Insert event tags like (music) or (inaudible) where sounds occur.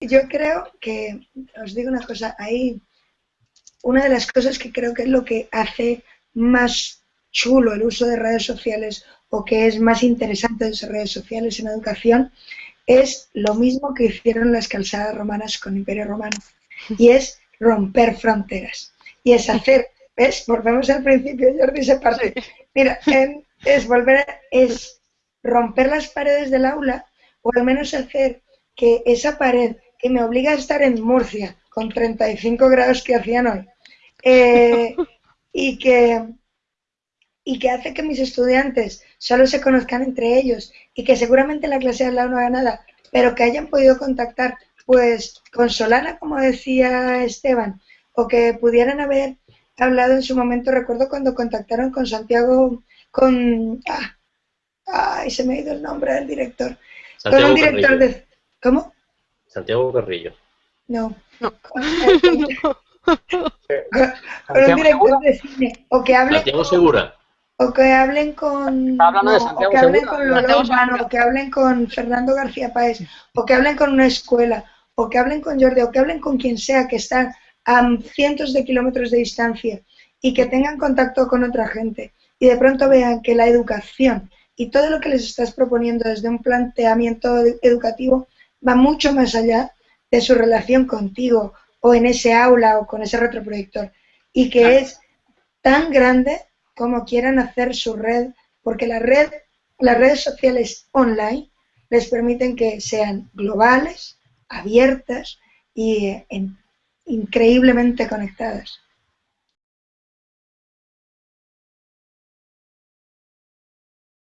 yo creo que, os digo una cosa, ahí una de las cosas que creo que es lo que hace más chulo el uso de redes sociales o que es más interesante de esas redes sociales en educación es lo mismo que hicieron las calzadas romanas con Imperio Romano y (laughs) es romper fronteras y es hacer, ¿ves? Volvemos al principio, Jordi se parte. Mira, es volver, es romper las paredes del aula o al menos hacer que esa pared que me obliga a estar en Murcia con 35 grados que hacían hoy eh, y que y que hace que mis estudiantes solo se conozcan entre ellos y que seguramente la clase de al lado no haga nada, pero que hayan podido contactar pues con Solana, como decía Esteban, o que pudieran haber hablado en su momento, recuerdo cuando contactaron con Santiago, con... Ah, ay, se me ha ido el nombre del director. con un director de... ¿Cómo? Santiago Carrillo. No. no. con, un director de cine. O que hable... Santiago Segura o que hablen con o que hablen con Lolo Urbano, o que hablen con Fernando García Páez, o que hablen con una escuela, o que hablen con Jordi, o que hablen con quien sea que está a cientos de kilómetros de distancia y que tengan contacto con otra gente y de pronto vean que la educación y todo lo que les estás proponiendo desde un planteamiento educativo va mucho más allá de su relación contigo o en ese aula o con ese retroproyector y que es tan grande como quieran hacer su red, porque la red, las redes sociales online les permiten que sean globales, abiertas y eh, increíblemente conectadas.